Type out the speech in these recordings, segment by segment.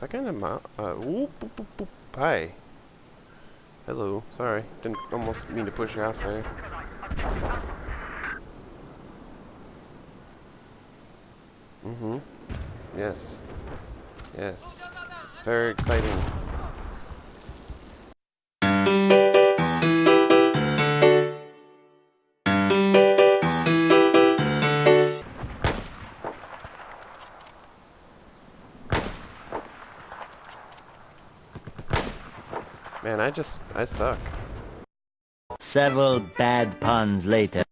that kind of ma- uh, whoop, boop, boop. Hi. Hello. Sorry. Didn't almost mean to push you off there. Mm-hmm. Yes. Yes. It's very exciting. Man, I just, I suck. Several bad puns later.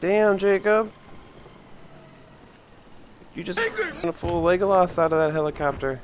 Damn, Jacob. You just got a full Legolas out of that helicopter.